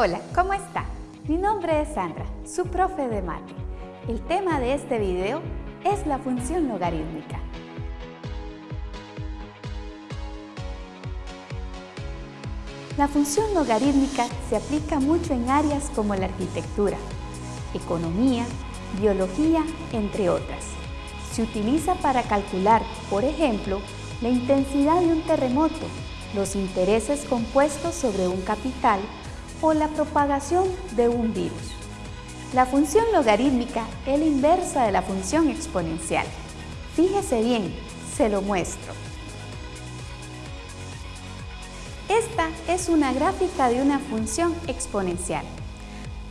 Hola, ¿cómo está? Mi nombre es Sandra, su profe de mate. El tema de este video es la función logarítmica. La función logarítmica se aplica mucho en áreas como la arquitectura, economía, biología, entre otras. Se utiliza para calcular, por ejemplo, la intensidad de un terremoto, los intereses compuestos sobre un capital o la propagación de un virus. La función logarítmica es la inversa de la función exponencial. Fíjese bien, se lo muestro. Esta es una gráfica de una función exponencial.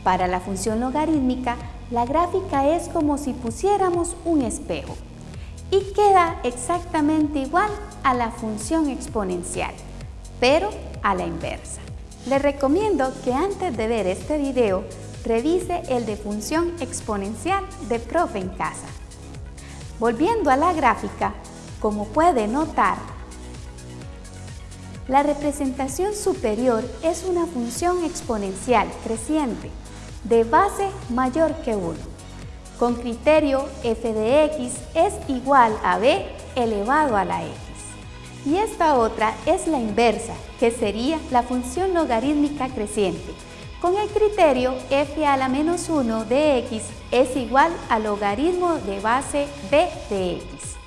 Para la función logarítmica, la gráfica es como si pusiéramos un espejo y queda exactamente igual a la función exponencial, pero a la inversa. Le recomiendo que antes de ver este video, revise el de función exponencial de profe en casa. Volviendo a la gráfica, como puede notar, la representación superior es una función exponencial creciente de base mayor que 1. Con criterio f de x es igual a b elevado a la x. Y esta otra es la inversa, que sería la función logarítmica creciente. Con el criterio f a la menos 1 de x es igual al logaritmo de base b de x.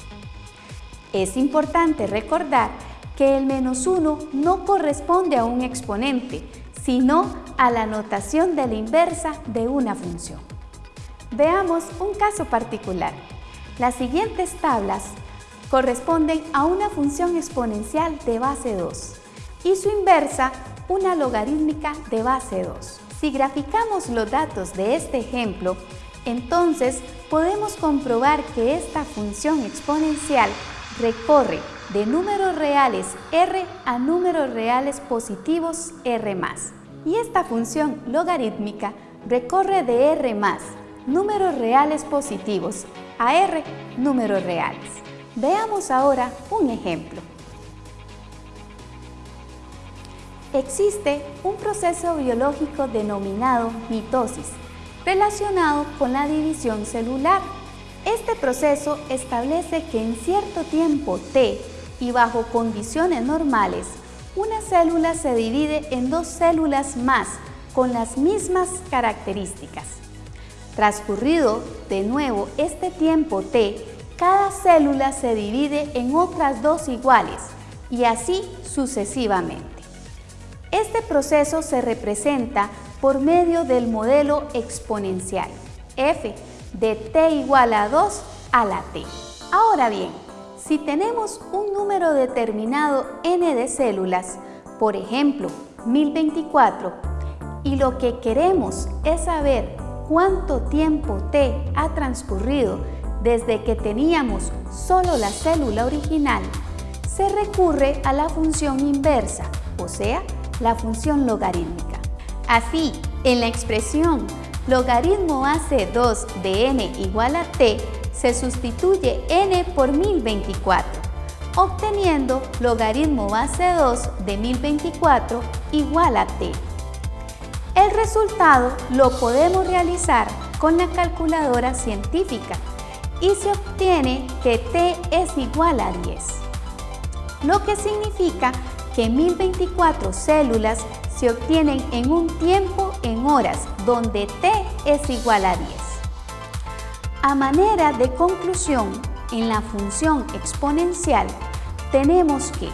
Es importante recordar que el menos 1 no corresponde a un exponente, sino a la notación de la inversa de una función. Veamos un caso particular. Las siguientes tablas corresponden a una función exponencial de base 2 y su inversa una logarítmica de base 2. Si graficamos los datos de este ejemplo, entonces podemos comprobar que esta función exponencial recorre de números reales r a números reales positivos r+. Y esta función logarítmica recorre de r+, números reales positivos, a r, números reales. Veamos ahora un ejemplo. Existe un proceso biológico denominado mitosis, relacionado con la división celular. Este proceso establece que en cierto tiempo t y bajo condiciones normales, una célula se divide en dos células más con las mismas características. Transcurrido de nuevo este tiempo t, cada célula se divide en otras dos iguales y así sucesivamente. Este proceso se representa por medio del modelo exponencial f de t igual a 2 a la t. Ahora bien, si tenemos un número determinado n de células, por ejemplo 1024, y lo que queremos es saber cuánto tiempo t ha transcurrido desde que teníamos solo la célula original, se recurre a la función inversa, o sea, la función logarítmica. Así, en la expresión logaritmo hace 2 de n igual a t, se sustituye n por 1024, obteniendo logaritmo base 2 de 1024 igual a t. El resultado lo podemos realizar con la calculadora científica y se obtiene que t es igual a 10, lo que significa que 1024 células se obtienen en un tiempo en horas donde t es igual a 10. A manera de conclusión, en la función exponencial tenemos que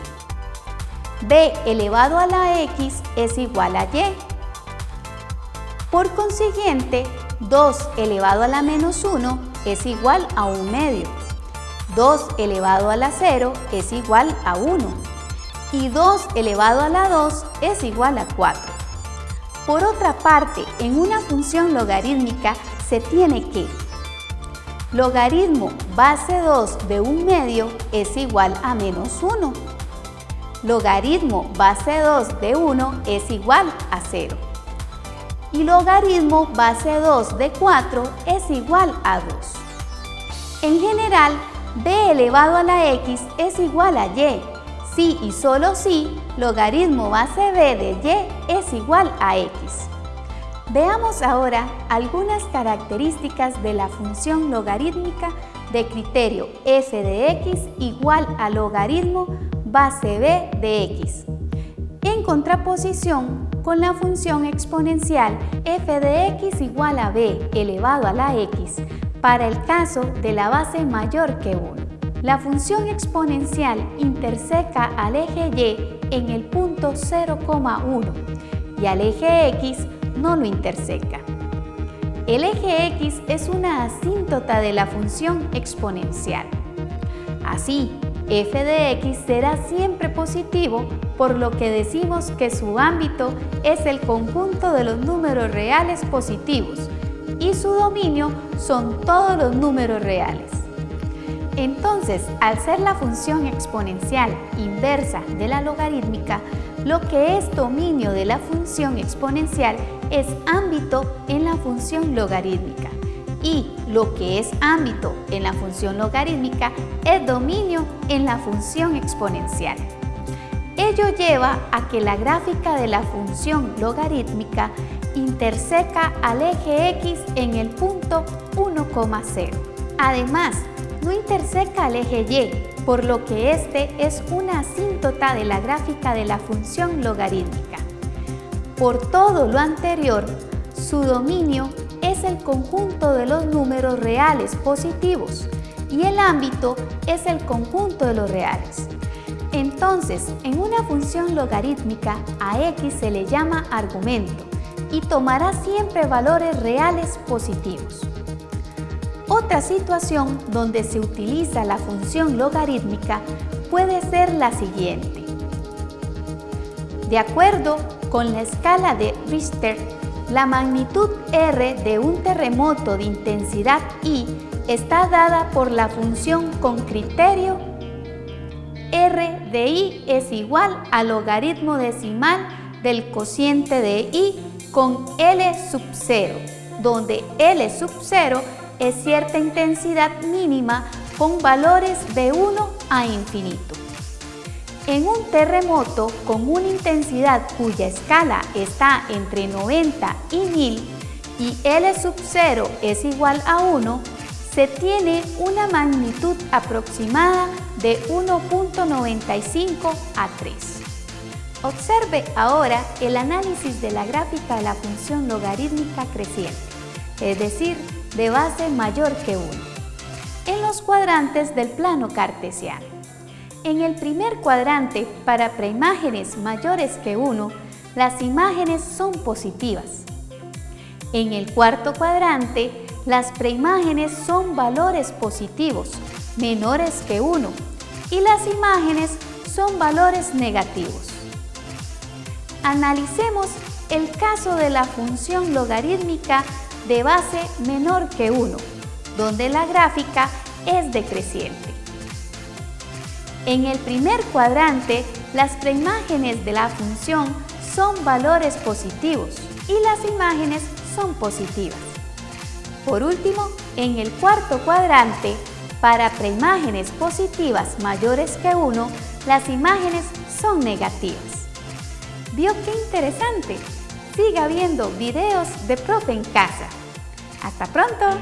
b elevado a la x es igual a y. Por consiguiente, 2 elevado a la menos 1 es igual a 1 medio. 2 elevado a la 0 es igual a 1. Y 2 elevado a la 2 es igual a 4. Por otra parte, en una función logarítmica se tiene que Logaritmo base 2 de un medio es igual a menos 1. Logaritmo base 2 de 1 es igual a 0. Y logaritmo base 2 de 4 es igual a 2. En general, b elevado a la x es igual a y. Si y solo si, logaritmo base b de y es igual a x. Veamos ahora algunas características de la función logarítmica de criterio f de x igual a logaritmo base b de x, en contraposición con la función exponencial f de x igual a b elevado a la x para el caso de la base mayor que 1. La función exponencial interseca al eje y en el punto 0,1 y al eje x no lo interseca. El eje x es una asíntota de la función exponencial. Así, f de x será siempre positivo, por lo que decimos que su ámbito es el conjunto de los números reales positivos y su dominio son todos los números reales. Entonces, al ser la función exponencial inversa de la logarítmica, lo que es dominio de la función exponencial es ámbito en la función logarítmica y lo que es ámbito en la función logarítmica es dominio en la función exponencial. Ello lleva a que la gráfica de la función logarítmica interseca al eje X en el punto 1,0. Además, no interseca al eje Y, por lo que este es una asíntota de la gráfica de la función logarítmica. Por todo lo anterior, su dominio es el conjunto de los números reales positivos y el ámbito es el conjunto de los reales. Entonces, en una función logarítmica a x se le llama argumento y tomará siempre valores reales positivos. Otra situación donde se utiliza la función logarítmica puede ser la siguiente. De acuerdo con la escala de Richter, la magnitud R de un terremoto de intensidad I está dada por la función con criterio R de I es igual al logaritmo decimal del cociente de I con L sub 0, donde L sub 0 es cierta intensidad mínima con valores de 1 a infinito. En un terremoto con una intensidad cuya escala está entre 90 y 1000 y L sub 0 es igual a 1, se tiene una magnitud aproximada de 1.95 a 3. Observe ahora el análisis de la gráfica de la función logarítmica creciente, es decir, de base mayor que 1, en los cuadrantes del plano cartesiano. En el primer cuadrante, para preimágenes mayores que 1, las imágenes son positivas. En el cuarto cuadrante, las preimágenes son valores positivos, menores que 1, y las imágenes son valores negativos. Analicemos el caso de la función logarítmica de base menor que 1, donde la gráfica es decreciente. En el primer cuadrante, las preimágenes de la función son valores positivos y las imágenes son positivas. Por último, en el cuarto cuadrante, para preimágenes positivas mayores que 1, las imágenes son negativas. ¿Vio qué interesante? Siga viendo videos de Profe en casa. ¡Hasta pronto!